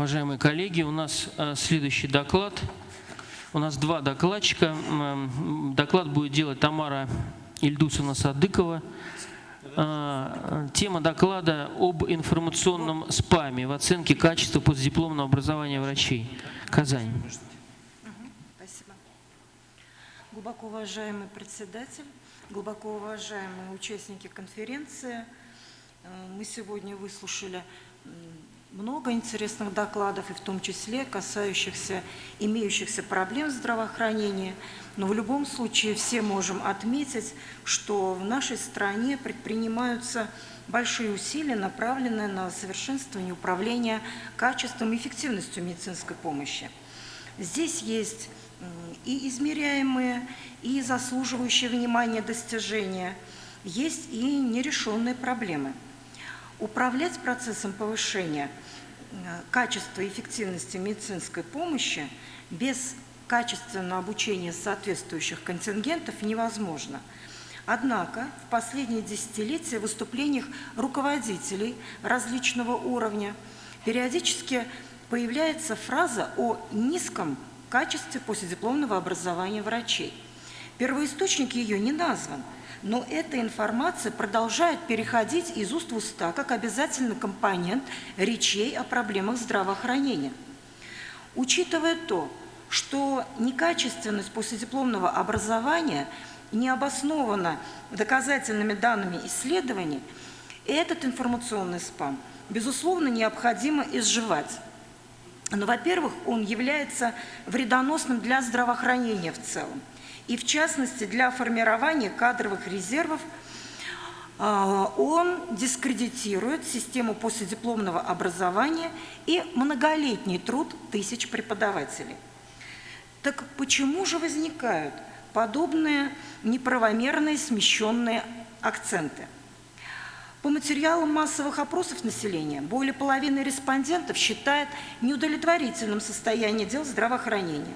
Уважаемые коллеги, у нас э, следующий доклад. У нас два докладчика. Доклад будет делать Тамара Ильдусовна Садыкова. Э, Тема доклада об информационном спаме в оценке качества постдипломного образования врачей. Казань. Спасибо. Глубоко уважаемый председатель, глубоко уважаемые участники конференции, э, мы сегодня выслушали много интересных докладов, и в том числе касающихся имеющихся проблем в здравоохранении. Но в любом случае все можем отметить, что в нашей стране предпринимаются большие усилия, направленные на совершенствование управления качеством и эффективностью медицинской помощи. Здесь есть и измеряемые, и заслуживающие внимания достижения, есть и нерешенные проблемы. Управлять процессом повышения э, качества и эффективности медицинской помощи без качественного обучения соответствующих контингентов невозможно. Однако в последние десятилетия в выступлениях руководителей различного уровня периодически появляется фраза о низком качестве последипломного образования врачей. Первоисточник ее не назван, но эта информация продолжает переходить из уст в уста как обязательный компонент речей о проблемах здравоохранения. Учитывая то, что некачественность последипломного образования не обоснована доказательными данными исследований, этот информационный спам, безусловно, необходимо изживать. Но, во-первых, он является вредоносным для здравоохранения в целом. И, в частности, для формирования кадровых резервов а, он дискредитирует систему последипломного образования и многолетний труд тысяч преподавателей. Так почему же возникают подобные неправомерные смещенные акценты? По материалам массовых опросов населения более половины респондентов считает неудовлетворительным состояние дел здравоохранения.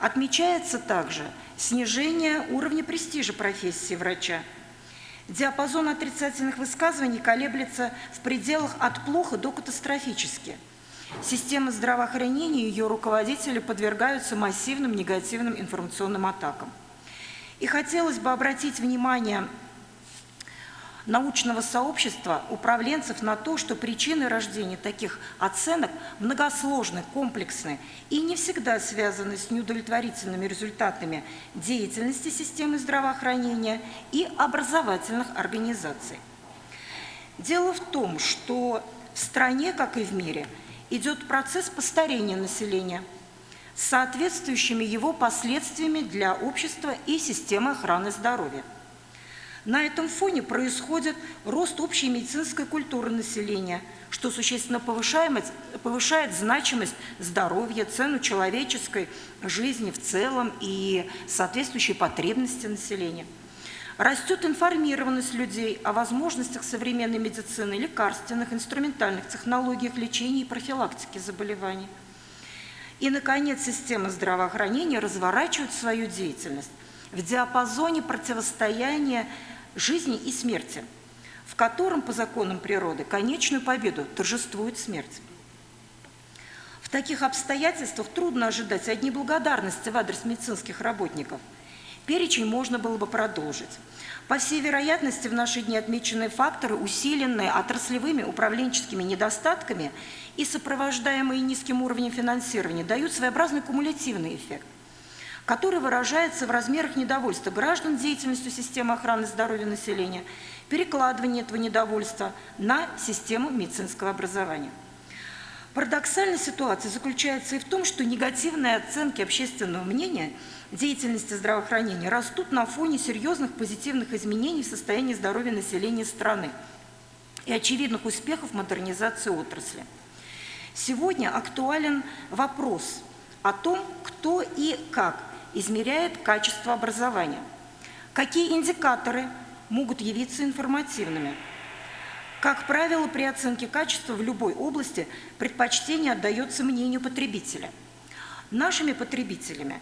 Отмечается также снижение уровня престижа профессии врача. Диапазон отрицательных высказываний колеблется в пределах от плохо до катастрофически. Система здравоохранения и ее руководители подвергаются массивным негативным информационным атакам. И хотелось бы обратить внимание научного сообщества, управленцев на то, что причины рождения таких оценок многосложны, комплексны и не всегда связаны с неудовлетворительными результатами деятельности системы здравоохранения и образовательных организаций. Дело в том, что в стране, как и в мире, идет процесс постарения населения соответствующими его последствиями для общества и системы охраны здоровья. На этом фоне происходит рост общей медицинской культуры населения, что существенно повышает, значимость здоровья, цену человеческой жизни в целом и соответствующие потребности населения. Растет информированность людей о возможностях современной медицины, лекарственных, инструментальных технологиях лечения и профилактики заболеваний. И, наконец, система здравоохранения разворачивает свою деятельность в диапазоне противостояния жизни и смерти, в котором по законам природы конечную победу торжествует смерть. В таких обстоятельствах трудно ожидать одни благодарности в адрес медицинских работников. Перечень можно было бы продолжить. По всей вероятности, в наши дни отмеченные факторы, усиленные отраслевыми управленческими недостатками и сопровождаемые низким уровнем финансирования, дают своеобразный кумулятивный эффект который выражается в размерах недовольства граждан деятельностью системы охраны здоровья населения, перекладывание этого недовольства на систему медицинского образования. Парадоксальная ситуация заключается и в том, что негативные оценки общественного мнения деятельности здравоохранения растут на фоне серьезных позитивных изменений в состоянии здоровья населения страны и очевидных успехов модернизации отрасли. Сегодня актуален вопрос о том, кто и как измеряет качество образования. Какие индикаторы могут явиться информативными? Как правило, при оценке качества в любой области предпочтение отдается мнению потребителя. Нашими потребителями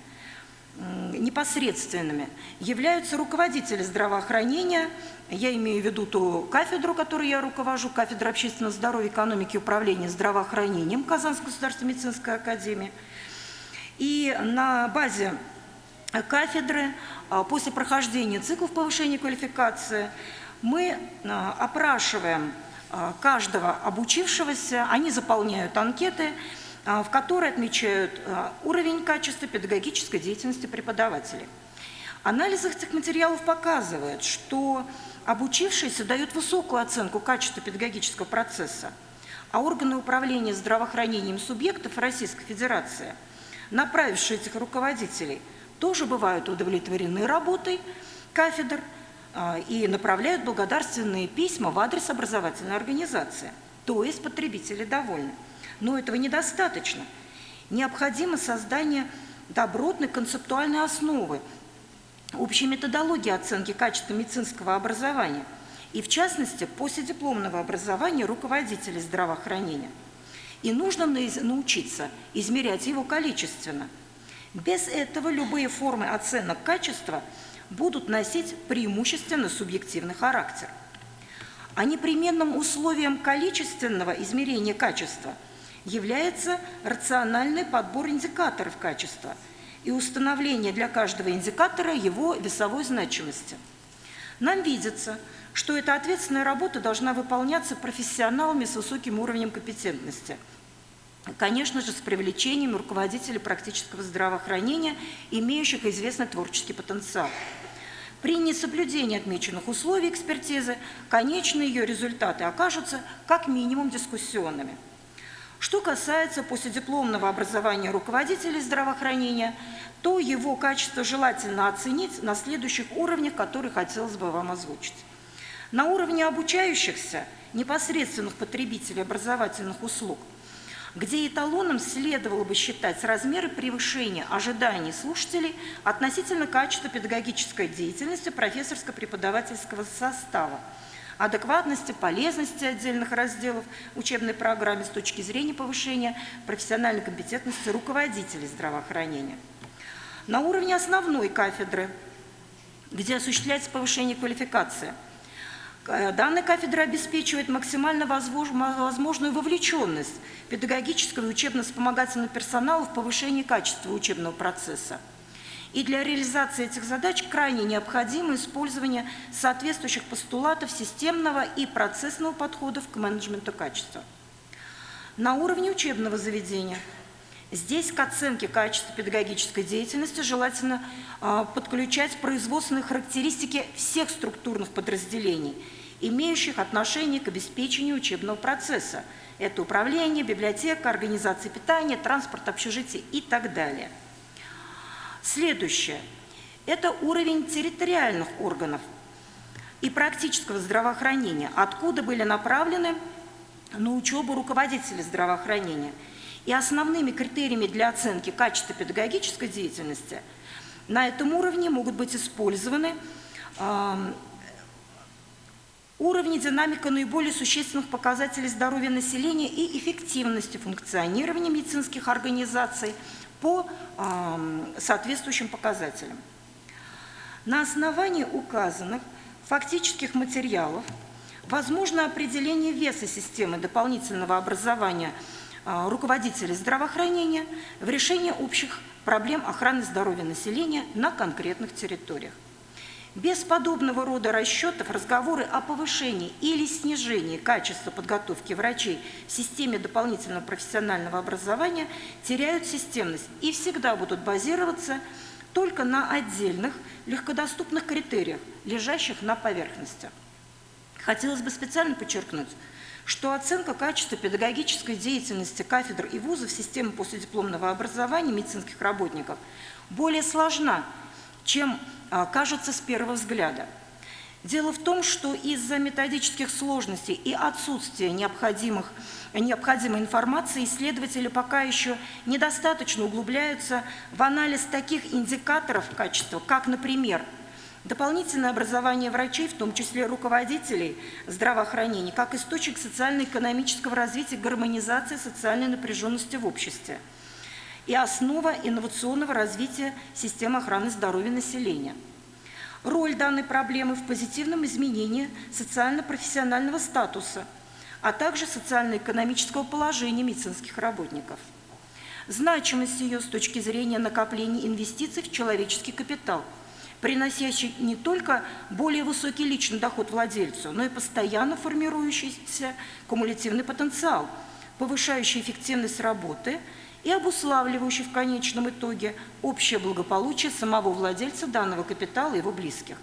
непосредственными являются руководители здравоохранения, я имею в виду ту кафедру, которую я руковожу, кафедра общественного здоровья, экономики и управления здравоохранением Казанской государственной медицинской академии. И на базе кафедры а, после прохождения циклов повышения квалификации мы а, опрашиваем а, каждого обучившегося, они заполняют анкеты, в которой отмечают уровень качества педагогической деятельности преподавателей. Анализ этих материалов показывает, что обучившиеся дают высокую оценку качества педагогического процесса, а органы управления здравоохранением субъектов Российской Федерации, направившие этих руководителей, тоже бывают удовлетворены работой кафедр а, и направляют благодарственные письма в адрес образовательной организации. То есть потребители довольны. Но этого недостаточно. Необходимо создание добротной концептуальной основы, общей методологии оценки качества медицинского образования и, в частности, последипломного образования руководителей здравоохранения. И нужно научиться измерять его количественно. Без этого любые формы оценок качества будут носить преимущественно субъективный характер. А непременным условием количественного измерения качества – является рациональный подбор индикаторов качества и установление для каждого индикатора его весовой значимости. Нам видится, что эта ответственная работа должна выполняться профессионалами с высоким уровнем компетентности. Конечно же, с привлечением руководителей практического здравоохранения, имеющих известный творческий потенциал. При несоблюдении отмеченных условий экспертизы конечные ее результаты окажутся как минимум дискуссионными. Что касается последипломного образования руководителей здравоохранения, то его качество желательно оценить на следующих уровнях, которые хотелось бы вам озвучить. На уровне обучающихся, непосредственных потребителей образовательных услуг, где эталоном следовало бы считать размеры превышения ожиданий слушателей относительно качества педагогической деятельности профессорско-преподавательского состава – адекватности, полезности отдельных разделов учебной программы с точки зрения повышения профессиональной компетентности руководителей здравоохранения. На уровне основной кафедры, где осуществляется повышение квалификации, данная кафедра обеспечивает максимально возможную вовлеченность педагогического и учебно-вспомогательного персонала в повышении качества учебного процесса. И для реализации этих задач крайне необходимо использование соответствующих постулатов системного и процессного подходов к менеджменту качества. На уровне учебного заведения Здесь к оценке качества педагогической деятельности желательно э, подключать производственные характеристики всех структурных подразделений, имеющих отношение к обеспечению учебного процесса. Это управление, библиотека, организация питания, транспорт, общежитие и так далее – Следующее – это уровень территориальных органов и практического здравоохранения, откуда были направлены на учебу руководители здравоохранения. И основными критериями для оценки качества педагогической деятельности на этом уровне могут быть использованы э, уровни динамика наиболее существенных показателей здоровья населения и эффективности функционирования медицинских организаций – по соответствующим показателям. На основании указанных фактических материалов возможно определение веса системы дополнительного образования руководителей здравоохранения в решении общих проблем охраны здоровья населения на конкретных территориях. Без подобного рода расчетов разговоры о повышении или снижении качества подготовки врачей в системе дополнительного профессионального образования теряют системность и всегда будут базироваться только на отдельных легкодоступных критериях, лежащих на поверхности. Хотелось бы специально подчеркнуть, что оценка качества педагогической деятельности кафедр и вузов системы последипломного образования медицинских работников более сложна, чем а, кажется с первого взгляда. Дело в том, что из-за методических сложностей и отсутствия необходимых, необходимой информации исследователи пока еще недостаточно углубляются в анализ таких индикаторов качества, как, например, дополнительное образование врачей, в том числе руководителей здравоохранения, как источник социально-экономического развития, гармонизации социальной напряженности в обществе – и основа инновационного развития системы охраны здоровья населения. Роль данной проблемы в позитивном изменении социально-профессионального статуса, а также социально-экономического положения медицинских работников. Значимость ее с точки зрения накопления инвестиций в человеческий капитал, приносящий не только более высокий личный доход владельцу, но и постоянно формирующийся кумулятивный потенциал, повышающий эффективность работы и обуславливающий в конечном итоге общее благополучие самого владельца данного капитала и его близких.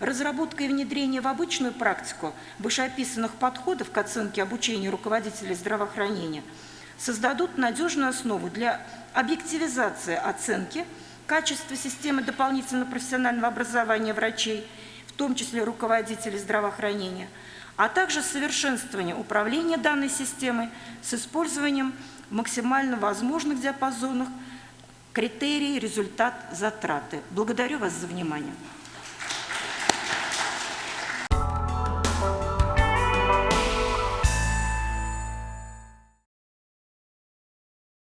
Разработка и внедрение в обычную практику вышеописанных подходов к оценке обучения руководителей здравоохранения создадут надежную основу для объективизации оценки качества системы дополнительного профессионального образования врачей, в том числе руководителей здравоохранения, а также совершенствования управления данной системой с использованием максимально возможных диапазонах критерий, результат, затраты. Благодарю вас за внимание.